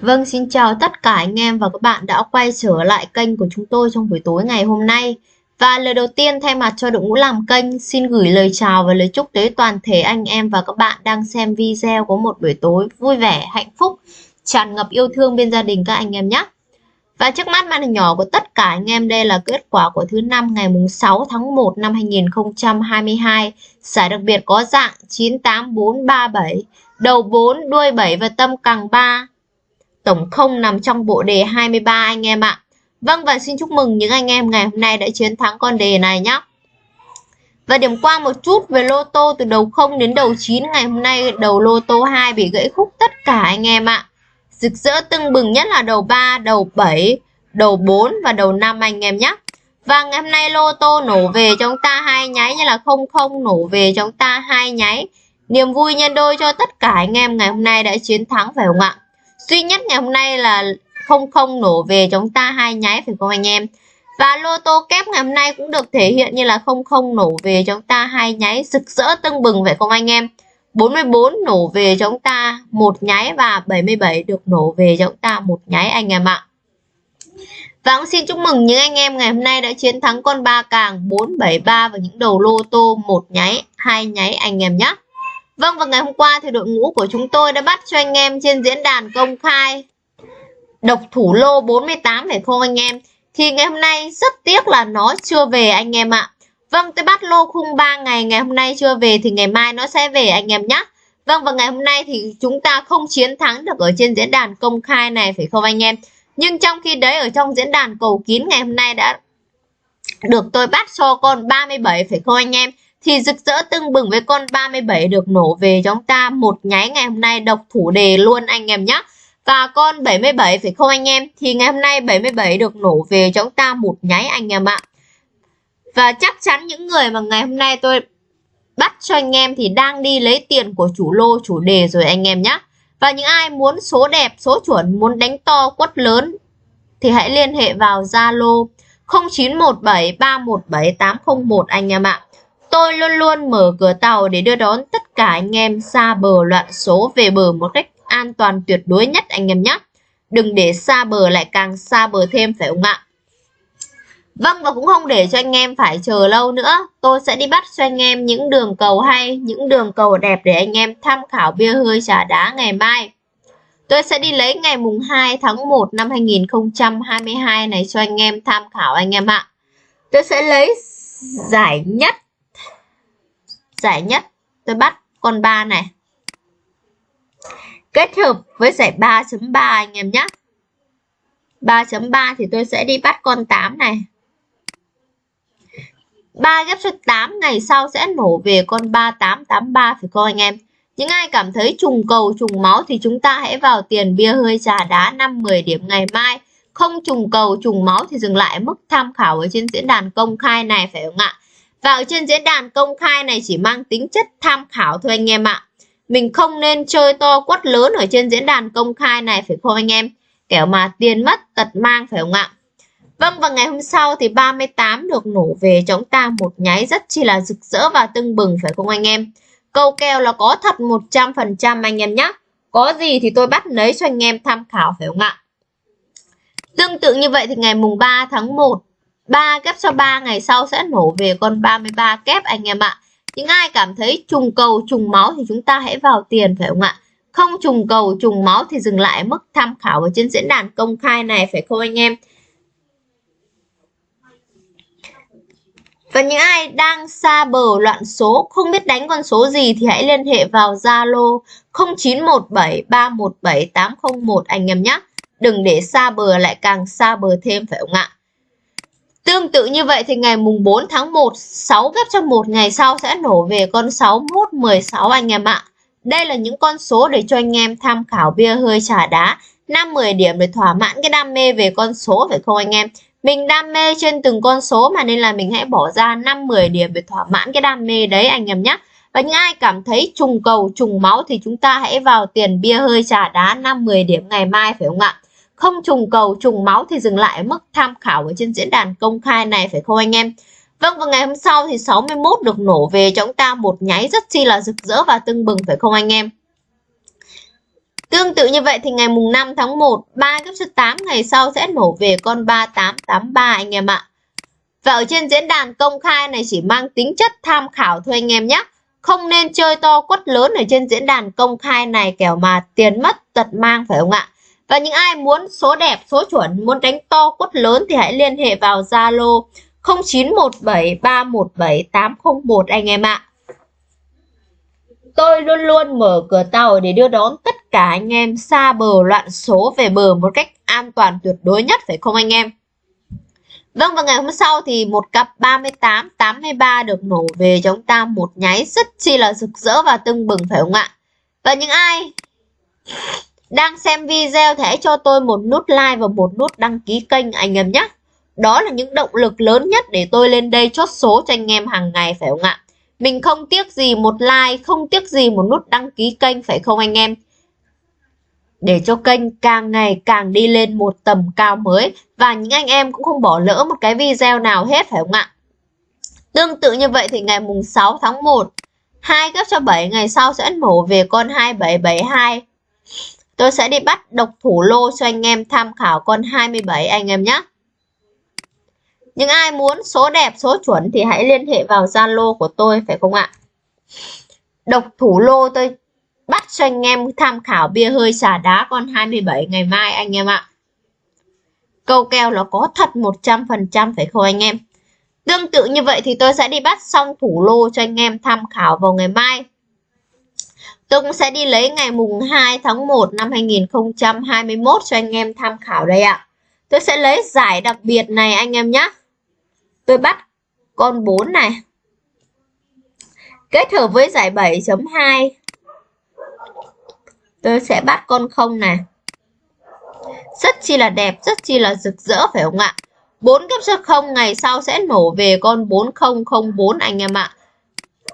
Vâng, xin chào tất cả anh em và các bạn đã quay trở lại kênh của chúng tôi trong buổi tối ngày hôm nay. Và lời đầu tiên thay mặt cho đội ngũ làm kênh, xin gửi lời chào và lời chúc tới toàn thể anh em và các bạn đang xem video có một buổi tối vui vẻ, hạnh phúc, tràn ngập yêu thương bên gia đình các anh em nhé. Và trước mắt màn hình nhỏ của tất cả anh em đây là kết quả của thứ năm ngày mùng 6 tháng 1 năm 2022. Giải đặc biệt có dạng 98437, đầu 4, đuôi 7 và tâm càng 3 tổng không nằm trong bộ đề 23 anh em ạ. Vâng và xin chúc mừng những anh em ngày hôm nay đã chiến thắng con đề này nhé. Và điểm qua một chút về lô tô từ đầu 0 đến đầu 9 ngày hôm nay đầu lô tô 2 bị gãy khúc tất cả anh em ạ. Rực rỡ tưng bừng nhất là đầu 3, đầu 7, đầu 4 và đầu 5 anh em nhé. Và ngày hôm nay lô tô nổ về chúng ta hai nháy như là 00 nổ về chúng ta hai nháy. Niềm vui nhân đôi cho tất cả anh em ngày hôm nay đã chiến thắng phải không ạ? Duy nhất ngày hôm nay là không không nổ về chúng ta, hai nháy phải không anh em? Và lô tô kép ngày hôm nay cũng được thể hiện như là không không nổ về chúng ta, hai nháy rực rỡ tưng bừng phải không anh em? 44 nổ về chúng ta, một nháy và 77 được nổ về chúng ta, một nháy anh em ạ. Và cũng xin chúc mừng những anh em ngày hôm nay đã chiến thắng con ba càng 473 và những đầu lô tô, một nháy, hai nháy anh em nhé. Vâng và ngày hôm qua thì đội ngũ của chúng tôi đã bắt cho anh em trên diễn đàn công khai độc thủ lô 48 phải không anh em? Thì ngày hôm nay rất tiếc là nó chưa về anh em ạ. Vâng tôi bắt lô khung 3 ngày, ngày hôm nay chưa về thì ngày mai nó sẽ về anh em nhé. Vâng và ngày hôm nay thì chúng ta không chiến thắng được ở trên diễn đàn công khai này phải không anh em? Nhưng trong khi đấy ở trong diễn đàn cầu kín ngày hôm nay đã được tôi bắt cho con 37 phải không anh em? Thì rực rỡ tưng bừng với con 37 được nổ về cho chúng ta một nháy ngày hôm nay độc thủ đề luôn anh em nhé. Và con 77 phải không anh em? Thì ngày hôm nay 77 được nổ về cho chúng ta một nháy anh em ạ. Và chắc chắn những người mà ngày hôm nay tôi bắt cho anh em thì đang đi lấy tiền của chủ lô chủ đề rồi anh em nhé. Và những ai muốn số đẹp, số chuẩn, muốn đánh to, quất lớn thì hãy liên hệ vào Zalo 0917 317 801 anh em ạ. Tôi luôn luôn mở cửa tàu để đưa đón tất cả anh em xa bờ loạn số về bờ một cách an toàn tuyệt đối nhất anh em nhé. Đừng để xa bờ lại càng xa bờ thêm phải không ạ? Vâng và cũng không để cho anh em phải chờ lâu nữa. Tôi sẽ đi bắt cho anh em những đường cầu hay, những đường cầu đẹp để anh em tham khảo bia hơi trà đá ngày mai. Tôi sẽ đi lấy ngày mùng 2 tháng 1 năm 2022 này cho anh em tham khảo anh em ạ. Tôi sẽ lấy giải nhất giải nhất. Tôi bắt con 3 này. Kết hợp với giải 3.3 anh em nhé 3.3 thì tôi sẽ đi bắt con 8 này. 3 ghép cho 8 ngày sau sẽ nổ về con 3883 phải không anh em? Những ai cảm thấy trùng cầu, trùng máu thì chúng ta hãy vào tiền bia hơi trà đá 5-10 điểm ngày mai. Không trùng cầu, trùng máu thì dừng lại mức tham khảo ở trên diễn đàn công khai này, phải không ạ? Và ở trên diễn đàn công khai này chỉ mang tính chất tham khảo thôi anh em ạ. Mình không nên chơi to quất lớn ở trên diễn đàn công khai này, phải không anh em? Kẻo mà tiền mất, tật mang, phải không ạ? Vâng và ngày hôm sau thì 38 được nổ về chúng ta một nháy, rất chi là rực rỡ và tưng bừng, phải không anh em? Câu kèo là có thật 100% anh em nhé. Có gì thì tôi bắt lấy cho anh em tham khảo, phải không ạ? Tương tự như vậy thì ngày mùng 3 tháng 1 3 kép cho 3 ngày sau sẽ nổ về con 33 kép anh em ạ. Những ai cảm thấy trùng cầu trùng máu thì chúng ta hãy vào tiền phải không ạ? Không trùng cầu trùng máu thì dừng lại mức tham khảo ở trên diễn đàn công khai này phải không anh em? Và những ai đang xa bờ loạn số, không biết đánh con số gì thì hãy liên hệ vào Zalo 0917317801 anh em nhé. Đừng để xa bờ lại càng xa bờ thêm phải không ạ? Tương tự như vậy thì ngày mùng 4 tháng 1, 6 ghép cho 1 ngày sau sẽ nổ về con 61, 16 anh em ạ. Đây là những con số để cho anh em tham khảo bia hơi trà đá. 5-10 điểm để thỏa mãn cái đam mê về con số phải không anh em? Mình đam mê trên từng con số mà nên là mình hãy bỏ ra 5-10 điểm để thỏa mãn cái đam mê đấy anh em nhé. Và những ai cảm thấy trùng cầu, trùng máu thì chúng ta hãy vào tiền bia hơi trà đá 5-10 điểm ngày mai phải không ạ? Không trùng cầu trùng máu thì dừng lại ở mức tham khảo ở trên diễn đàn công khai này phải không anh em Vâng và ngày hôm sau thì 61 được nổ về cho chúng ta một nháy rất chi là rực rỡ và tưng bừng phải không anh em Tương tự như vậy thì ngày mùng 5 tháng 1, 3 gấp số 8 ngày sau sẽ nổ về con 3883 anh em ạ. Và ở trên diễn đàn công khai này chỉ mang tính chất tham khảo thôi anh em nhé. Không nên chơi to quất lớn ở trên diễn đàn công khai này kẻo mà tiền mất tật mang phải không ạ? Và những ai muốn số đẹp, số chuẩn, muốn đánh to quất lớn thì hãy liên hệ vào Zalo 0917317801 anh em ạ. Tôi luôn luôn mở cửa tàu để đưa đón tất cả anh em xa bờ loạn số về bờ một cách an toàn tuyệt đối nhất phải không anh em? Vâng và ngày hôm sau thì một cặp 38 83 được nổ về cho chúng ta một nháy rất chi là rực rỡ và tưng bừng phải không ạ? Và những ai đang xem video thì hãy cho tôi một nút like và một nút đăng ký kênh anh em nhé. Đó là những động lực lớn nhất để tôi lên đây chốt số cho anh em hàng ngày phải không ạ? Mình không tiếc gì một like, không tiếc gì một nút đăng ký kênh phải không anh em? Để cho kênh càng ngày càng đi lên một tầm cao mới và những anh em cũng không bỏ lỡ một cái video nào hết phải không ạ? Tương tự như vậy thì ngày mùng 6 tháng 1, 2 gấp cho 7 ngày sau sẽ mổ về con 2772. Tôi sẽ đi bắt độc thủ lô cho anh em tham khảo con 27 anh em nhé. Những ai muốn số đẹp, số chuẩn thì hãy liên hệ vào Zalo của tôi phải không ạ? Độc thủ lô tôi bắt cho anh em tham khảo bia hơi xả đá con 27 ngày mai anh em ạ. Câu kèo nó có thật 100% phải không anh em? Tương tự như vậy thì tôi sẽ đi bắt xong thủ lô cho anh em tham khảo vào ngày mai. Tôi cũng sẽ đi lấy ngày mùng 2 tháng 1 năm 2021 cho anh em tham khảo đây ạ. Tôi sẽ lấy giải đặc biệt này anh em nhé tôi bắt con 4 này. Kết hợp với giải 7.2 tôi sẽ bắt con 0 này. Rất chi là đẹp, rất chi là rực rỡ, phải không ạ? 4 cấp số 0 ngày sau sẽ nổ về con 4004 anh em ạ.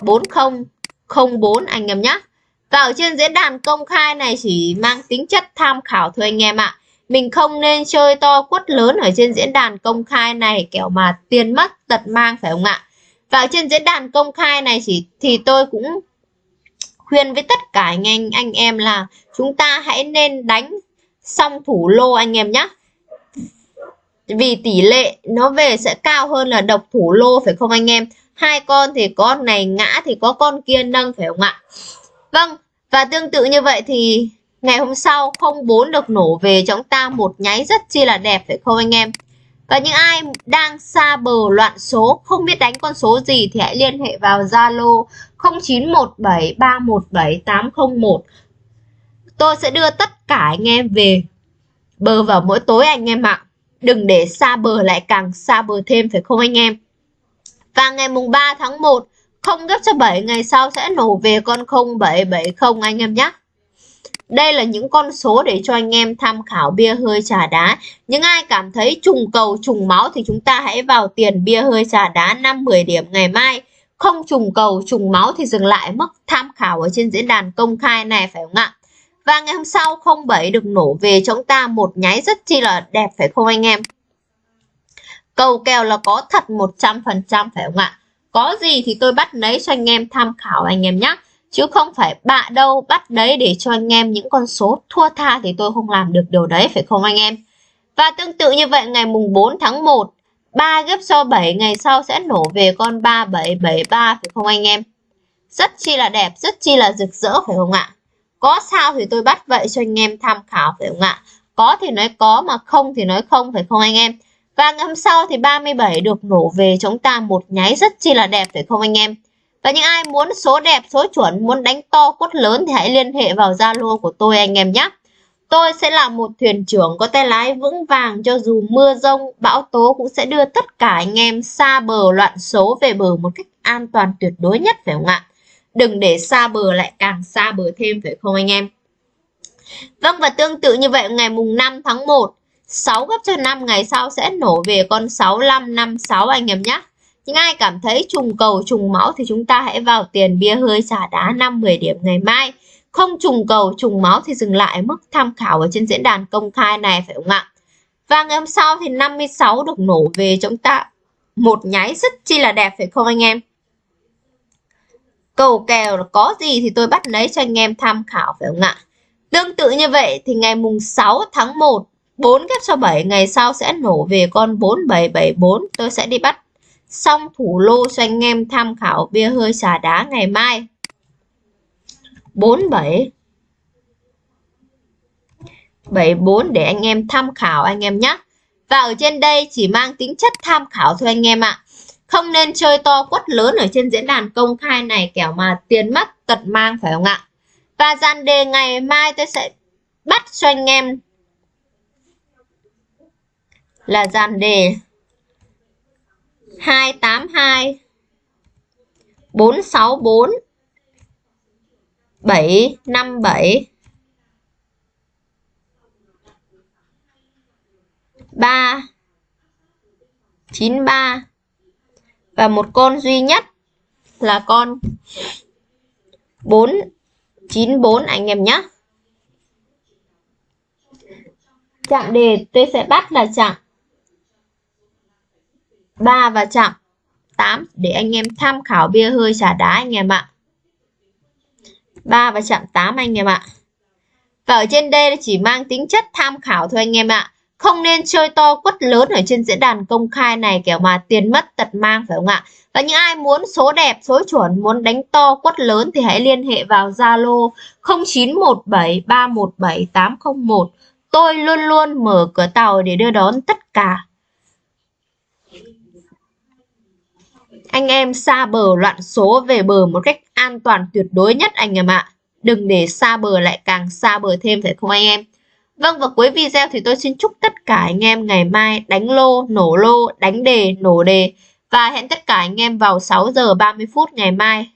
4004 anh em nhé và ở trên diễn đàn công khai này chỉ mang tính chất tham khảo thôi anh em ạ. Mình không nên chơi to quất lớn ở trên diễn đàn công khai này, kiểu mà tiền mất tật mang, phải không ạ? Và trên diễn đàn công khai này chỉ, thì tôi cũng khuyên với tất cả anh anh anh em là chúng ta hãy nên đánh xong thủ lô anh em nhé vì tỷ lệ nó về sẽ cao hơn là độc thủ lô, phải không anh em? Hai con thì con này, ngã thì có con kia nâng, phải không ạ? Vâng và tương tự như vậy thì Ngày hôm sau 04 được nổ về cho chúng ta một nháy rất chi là đẹp, phải không anh em? Và những ai đang xa bờ loạn số, không biết đánh con số gì thì hãy liên hệ vào Zalo 0917317801. Tôi sẽ đưa tất cả anh em về bờ vào mỗi tối anh em ạ. Đừng để xa bờ lại càng xa bờ thêm, phải không anh em? Và ngày mùng 3 tháng 1 không gấp cho 7 ngày sau sẽ nổ về con 0770 anh em nhé. Đây là những con số để cho anh em tham khảo bia hơi trà đá. Những ai cảm thấy trùng cầu, trùng máu thì chúng ta hãy vào tiền bia hơi trà đá 5-10 điểm ngày mai. Không trùng cầu, trùng máu thì dừng lại mức tham khảo ở trên diễn đàn công khai này, phải không ạ? Và ngày hôm sau 07 được nổ về chúng ta một nháy rất chi là đẹp, phải không anh em? Cầu kèo là có thật 100% phải không ạ? Có gì thì tôi bắt lấy cho anh em tham khảo anh em nhé chứ không phải bạ đâu, bắt đấy để cho anh em những con số thua tha thì tôi không làm được điều đấy, phải không anh em? Và tương tự như vậy, ngày mùng 4 tháng 1 3 ghép so 7 ngày sau sẽ nổ về con 3773 phải không anh em? Rất chi là đẹp, rất chi là rực rỡ, phải không ạ? Có sao thì tôi bắt vậy cho anh em tham khảo, phải không ạ? Có thì nói có mà không thì nói không, phải không anh em? Và ngày hôm sau thì 37 được nổ về chúng ta một nháy rất chi là đẹp phải không anh em và những ai muốn số đẹp, số chuẩn, muốn đánh to quất lớn thì hãy liên hệ vào Zalo của tôi anh em nhé. Tôi sẽ là một thuyền trưởng có tay lái vững vàng cho dù mưa rông, bão tố cũng sẽ đưa tất cả anh em xa bờ loạn số về bờ một cách an toàn tuyệt đối nhất phải không ạ? Đừng để xa bờ lại càng xa bờ thêm phải không anh em? Vâng và tương tự như vậy ngày mùng 5 tháng 1, 6 gấp cho 5 ngày sau sẽ nổ về con 6556 anh em nhé. Những ai cảm thấy trùng cầu, trùng máu thì chúng ta hãy vào tiền bia hơi xả đá 5-10 điểm ngày mai. Không trùng cầu, trùng máu thì dừng lại mức tham khảo ở trên diễn đàn công khai này, phải không ạ? Và ngày hôm sau thì 56 được nổ về chúng ta một nháy rất chi là đẹp, phải không anh em? Cầu kèo có gì thì tôi bắt lấy cho anh em tham khảo, phải không ạ? Tương tự như vậy thì ngày mùng 6 tháng 1 4 ghép cho 7 ngày sau sẽ nổ về con 4774 tôi sẽ đi bắt. Xong thủ lô cho anh em tham khảo bia hơi xà đá ngày mai. 47 74 để anh em tham khảo anh em nhé và ở trên đây chỉ mang tính chất tham khảo thôi anh em ạ. Không nên chơi to quất lớn ở trên diễn đàn công khai này kẻo mà tiền mất tật mang, phải không ạ? Và dàn đề ngày mai tôi sẽ bắt cho anh em là dàn đề 282 464 757 3 93 và một con duy nhất là con 494 anh em nhé. Chạm đề tôi sẽ bắt là chạm 3 và chạm 8 để anh em tham khảo bia hơi xả đá anh em ạ. 3 và chạm 8 anh em ạ. Và ở trên đây chỉ mang tính chất tham khảo thôi anh em ạ. Không nên chơi to quất lớn ở trên diễn đàn công khai này kẻo mà tiền mất tật mang phải không ạ? Và những ai muốn số đẹp, số chuẩn, muốn đánh to quất lớn thì hãy liên hệ vào Zalo 0917317801. Tôi luôn luôn mở cửa tàu để đưa đón tất cả anh em xa bờ loạn số về bờ một cách an toàn tuyệt đối nhất anh em ạ. Đừng để xa bờ lại càng xa bờ thêm phải không anh em? Vâng và cuối video thì tôi xin chúc tất cả anh em ngày mai đánh lô, nổ lô, đánh đề, nổ đề và hẹn tất cả anh em vào 6 giờ 30 phút ngày mai.